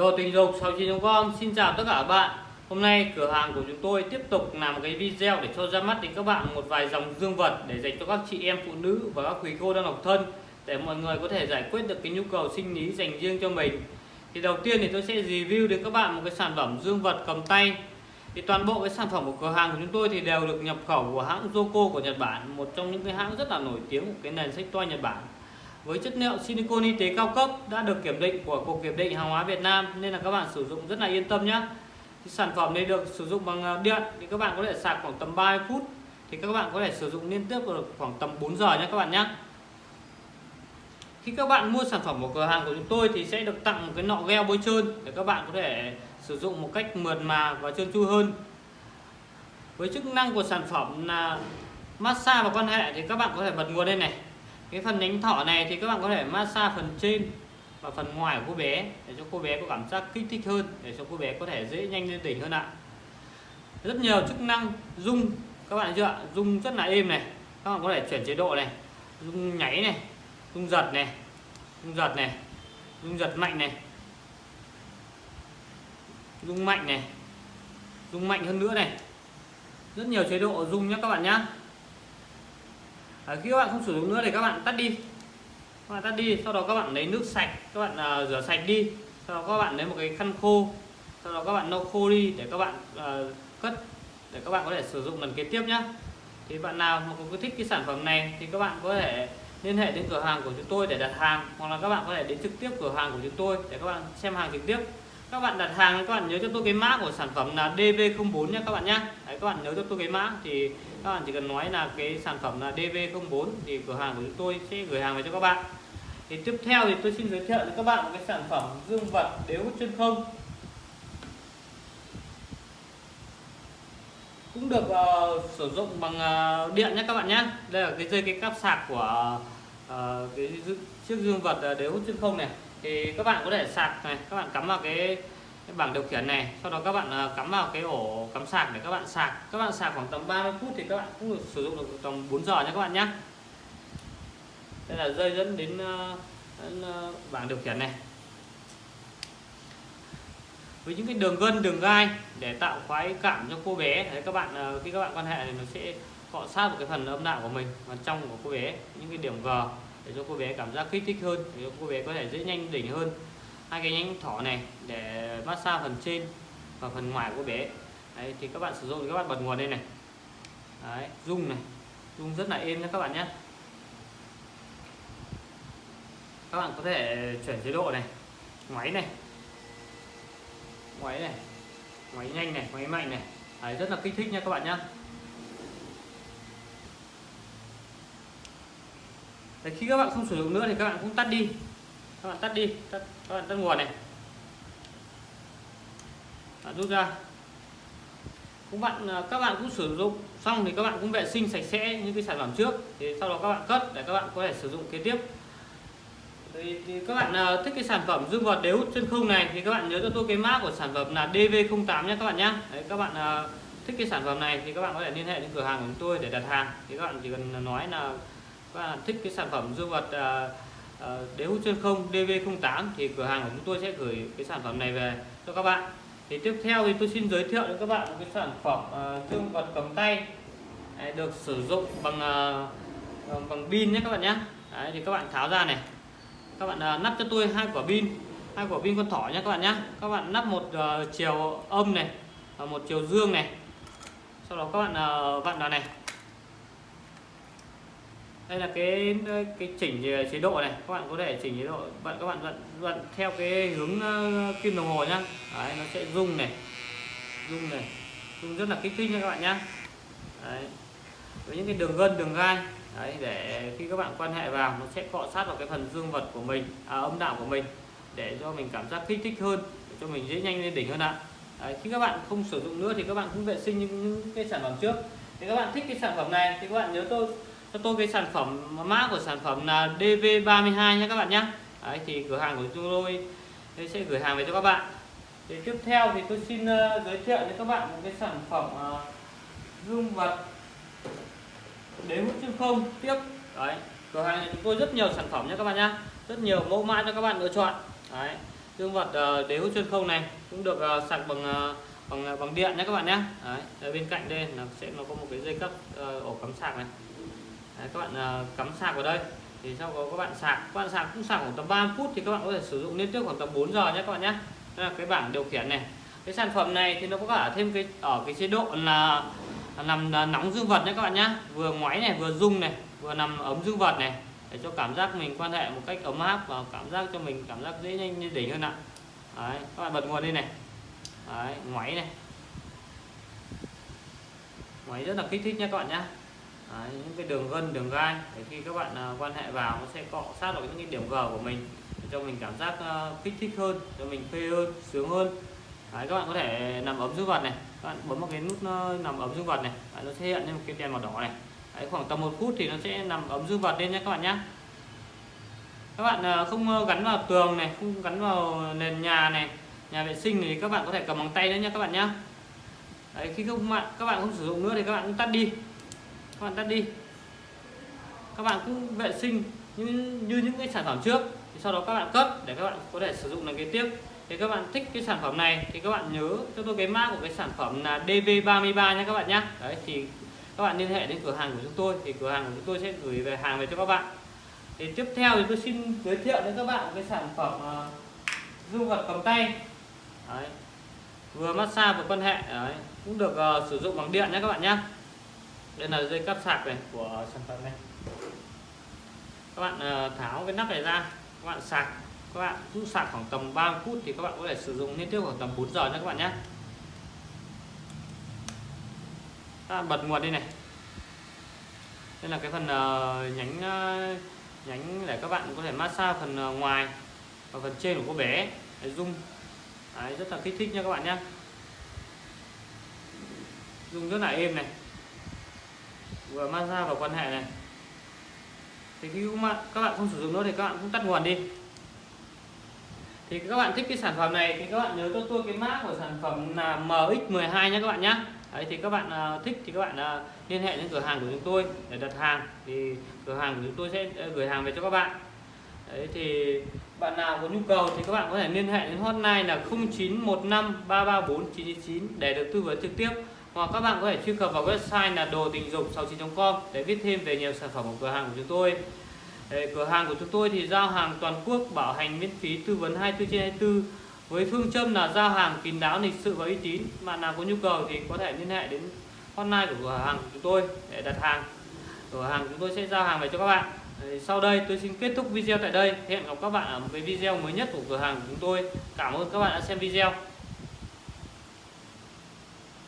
Đồ tình dục 69.com Xin chào tất cả các bạn. Hôm nay cửa hàng của chúng tôi tiếp tục làm một cái video để cho ra mắt đến các bạn một vài dòng dương vật để dành cho các chị em phụ nữ và các quý cô đang độc thân, để mọi người có thể giải quyết được cái nhu cầu sinh lý dành riêng cho mình. Thì đầu tiên thì tôi sẽ review đến các bạn một cái sản phẩm dương vật cầm tay. Thì toàn bộ cái sản phẩm của cửa hàng của chúng tôi thì đều được nhập khẩu của hãng Joko của Nhật Bản, một trong những cái hãng rất là nổi tiếng của cái nền sách toa Nhật Bản với chất liệu silicon y tế cao cấp đã được kiểm định của cục kiểm định hàng hóa Việt Nam nên là các bạn sử dụng rất là yên tâm nhé. Sản phẩm này được sử dụng bằng ờ, điện thì các bạn có thể sạc khoảng tầm 30 phút. Thì các bạn có thể sử dụng liên tiếp được khoảng tầm 4 giờ nhé các bạn nhé. Khi các bạn mua sản phẩm của cửa hàng của chúng tôi thì sẽ được tặng một cái nọ gheo bôi trơn để các bạn có thể sử dụng một cách mượt mà và trơn tru hơn. Với chức năng của sản phẩm là massage và quan hệ thì các bạn có thể bật nguồn lên này cái phần nhánh thỏ này thì các bạn có thể massage phần trên và phần ngoài của cô bé để cho cô bé có cảm giác kích thích hơn, để cho cô bé có thể dễ nhanh lên đỉnh hơn ạ. Rất nhiều chức năng rung, các bạn chưa ạ? Rung rất là êm này, các bạn có thể chuyển chế độ này, rung nháy này, rung giật này, rung giật này, rung giật mạnh này, rung mạnh này, rung mạnh hơn nữa này. Rất nhiều chế độ rung nhé các bạn nhé à, khi các bạn không sử dụng nữa thì các bạn tắt đi. Các bạn tắt đi sau đó các bạn lấy nước sạch các bạn à, rửa sạch đi. Sau đó các bạn lấy một cái khăn khô sau đó các bạn lau khô đi để các bạn à, cất để các bạn có thể sử dụng lần kế tiếp nhé thì bạn nào mà có thích cái sản phẩm này thì các bạn có thể liên hệ đến cửa hàng của chúng tôi để đặt hàng hoặc là các bạn có thể đến trực tiếp cửa hàng của chúng tôi để các bạn xem hàng trực tiếp các bạn đặt hàng các bạn nhớ cho tôi cái mã của sản phẩm là DV04 nhé các bạn nhé Đấy, các bạn nhớ cho tôi cái mã. Thì các bạn chỉ cần nói là cái sản phẩm là DV04 thì cửa hàng của chúng tôi sẽ gửi hàng về cho các bạn. Thì tiếp theo thì tôi xin giới thiệu với các bạn một cái sản phẩm dương vật đế hút chân không. Cũng được uh, sử dụng bằng uh, điện nhé các bạn nhé đây là cái dây cái cáp sạc của uh, cái chiếc dương vật đếu đế hút chân không này thì các bạn có thể sạc này các bạn cắm vào cái, cái bảng điều khiển này sau đó các bạn ờ, cắm vào cái ổ cắm sạc để các bạn sạc. Các bạn sạc khoảng tầm 30 phút thì các bạn cũng được sử dụng được tầm 4 giờ nha các bạn nhé đây là dây dẫn đến, ờ, đến ờ, bảng điều khiển này. Với những cái đường gân đường gai để tạo khoái cảm cho cô bé đấy các bạn khi các bạn quan hệ thì nó sẽ cọ sát vào cái phần âm đạo của mình và trong của cô bé những cái điểm G để cho cô bé cảm giác kích thích hơn để cho cô bé có thể dễ nhanh đỉnh hơn. Hai cái nhánh thỏ này để massage phần trên và phần ngoài của bé. Đấy, thì các bạn sử dụng thì các bạn bật nguồn đây này. Đấy, rung này. Rung rất là êm nha các bạn nhé. Các bạn có thể chuyển chế độ này. Ngoáy này. Ngoáy này. Ngoáy nhanh này ngoáy mạnh này. Đấy, rất là kích thích nha các bạn nhé. Đấy, khi các bạn không sử dụng nữa thì các bạn cũng tắt đi các bạn tắt đi tắt, các bạn tắt nguồn này bạn rút ra cũng bạn các bạn cũng sử dụng xong thì các bạn cũng vệ sinh sạch sẽ những cái sản phẩm trước thì sau đó các bạn cất để các bạn có thể sử dụng kế tiếp thì, thì các bạn thích cái sản phẩm dương vật đế hút chân không này thì các bạn nhớ cho tôi cái mã của sản phẩm là DV08 nhé các bạn nhé Đấy, các bạn thích cái sản phẩm này thì các bạn có thể liên hệ đến cửa hàng của chúng tôi để đặt hàng thì các bạn chỉ cần nói là và thích cái sản phẩm dương vật à, à, đế hút chân không DV08 thì cửa hàng của chúng tôi sẽ gửi cái sản phẩm này về cho các bạn. Thì tiếp theo thì tôi xin giới thiệu đến các bạn một cái sản phẩm uh, dương vật cầm tay Đấy, được sử dụng bằng bằng pin nhé các bạn nhé. Đấy, thì các bạn tháo ra này. Các bạn uh, nắp cho tôi hai quả pin hai quả pin con thỏ nhé các bạn nhé. Các bạn nắp một chiều âm này và một chiều dương này. Sau đó các bạn vặn vào này đây là cái cái chỉnh chế độ này. Các bạn có thể chỉnh chế độ bạn các bạn vận vận theo cái hướng ờ, kim đồng hồ nhá. Đấy, nó sẽ rung này. Rung này. Rung rất là kích thích nha các bạn nhá. Đấy. với những cái đường gân đường gai. Đấy để khi các bạn quan hệ vào nó sẽ cọ sát vào cái phần dương vật của mình à, âm đạo của mình để cho mình cảm giác kích thích hơn để cho mình dễ nhanh lên đỉnh hơn ạ. Đấy, khi các bạn không sử dụng nữa thì các bạn cũng vệ sinh những, những cái sản phẩm trước. Thì các bạn thích cái sản phẩm này thì các bạn nhớ tôi cho tôi cái sản phẩm mã của sản phẩm là DV32 nhé các bạn nhé Đấy, thì cửa hàng của chúng tôi sẽ gửi hàng về cho các bạn. Thì tiếp theo thì tôi xin uh, giới thiệu với các bạn một cái sản phẩm uh, vật đế hút chân không tiếp. Đấy cửa hàng chúng tôi rất nhiều sản phẩm nhé các bạn nhé rất nhiều mẫu mã cho các bạn lựa chọn. Đấy dương vật ờ, đế hút chân không này cũng được sạc bằng bằng bằng điện nhé các bạn nhé Đấy, ở bên cạnh đây là sẽ nó có một cái dây cấp ổ cắm sạc này. Đấy, các bạn ờ, cắm sạc vào đây. Thì sau đó các bạn sạc. Các bạn sạc cũng sạc khoảng tầm 3 phút thì các bạn có thể sử dụng liên tiếp khoảng tầm 4 giờ nhé các bạn nhé. Đây là cái bảng điều khiển này. Cái sản phẩm này thì nó có cả thêm cái ở cái chế độ là nằm nóng dương vật nhé các bạn nhé. Vừa ngoáy này vừa rung này vừa nằm ấm dương vật này để cho cảm giác mình quan hệ một cách ấm áp và cảm giác cho mình cảm giác dễ nhanh như đỉnh hơn ạ. Đấy, các bạn bật nguồn lên này. Đấy, ngoáy này. Ngoáy rất là kích thích nha các bạn nhé. Đấy, những cái đường gân đường gai để khi các bạn uh, quan hệ vào nó sẽ cọ sát vào những cái điểm G của mình để cho mình cảm giác uh, kích thích hơn cho mình phê hơn sướng hơn. Đấy, các bạn có thể nằm ấm dương vật này các bạn bấm vào cái nút nó nằm ấm dương vật này Đấy, nó sẽ hiện lên một cái đèn màu đỏ này. Đấy, khoảng tầm một phút thì nó sẽ nằm ấm dương vật lên nhé các bạn nhé các bạn à, không gắn vào tường này không gắn vào nền nhà này nhà vệ sinh thì các bạn có thể cầm bằng tay nữa nhé các bạn nhé Đấy, khi không các bạn không sử dụng nữa thì các bạn cũng tắt đi các bạn tắt đi các bạn cũng vệ sinh như, như những cái sản phẩm trước thì sau đó các bạn cấp để các bạn có thể sử dụng lần kế tiếp thì các bạn thích cái sản phẩm này thì các bạn nhớ cho tôi cái mã của cái sản phẩm là DV33 nha các bạn nhé đấy thì các bạn liên hệ đến cửa hàng của chúng tôi thì cửa hàng của chúng tôi sẽ gửi về hàng về cho các bạn thì tiếp theo thì tôi xin giới thiệu đến các bạn cái sản phẩm ờ, uh, dung vật cầm tay đấy. vừa massage vừa quan hệ đấy. cũng được uh, sử dụng bằng điện nhé các bạn nhé đây là dây cắp sạc này của sản phẩm này. Các bạn ờ, tháo cái nắp này ra các bạn sạc các bạn rút sạc khoảng tầm 3 phút thì các bạn có thể sử dụng liên tiếp khoảng tầm 4 giờ nữa các bạn nhé. Các bạn bật nguồn đi này. Đây là cái phần ờ, nhánh ờ, nhánh để các bạn có thể massage phần ngoài và phần trên của cô bé. Để rung Đấy, rất là kích thích nha các bạn nhé. Rung rất là êm này vừa massage vào quan hệ này. Thì khi các bạn không sử dụng nữa thì các bạn cũng tắt nguồn đi. Thì các bạn thích cái sản phẩm này thì các bạn nhớ cho tôi cái mã của sản phẩm là MX12 nhé các bạn nhé. Đấy, thì các bạn uh, thích thì các bạn uh, liên hệ đến cửa hàng của chúng tôi để đặt hàng. Thì cửa hàng của chúng tôi sẽ ờ, gửi hàng về cho các bạn. Đấy, thì bạn nào có nhu cầu thì các bạn có thể liên hệ đến hotline là 0915 334 999 để được tư vấn trực tiếp hoặc các bạn có thể truy cập vào website là đồ tình dục 69.com để biết thêm về nhiều sản phẩm của cửa hàng của chúng tôi. Cửa hàng của chúng tôi thì giao hàng toàn quốc, bảo hành miễn phí tư vấn 24 trên 24 với phương châm là giao hàng kín đáo, lịch sự và uy tín. Bạn nào có nhu cầu thì có thể liên hệ đến hotline của cửa hàng của chúng tôi để đặt hàng. Cửa hàng chúng tôi sẽ giao hàng về cho các bạn. Sau đây tôi xin kết thúc video tại đây. Hẹn gặp các bạn ở một cái video mới nhất của cửa hàng của chúng tôi. Cảm ơn các bạn đã xem video.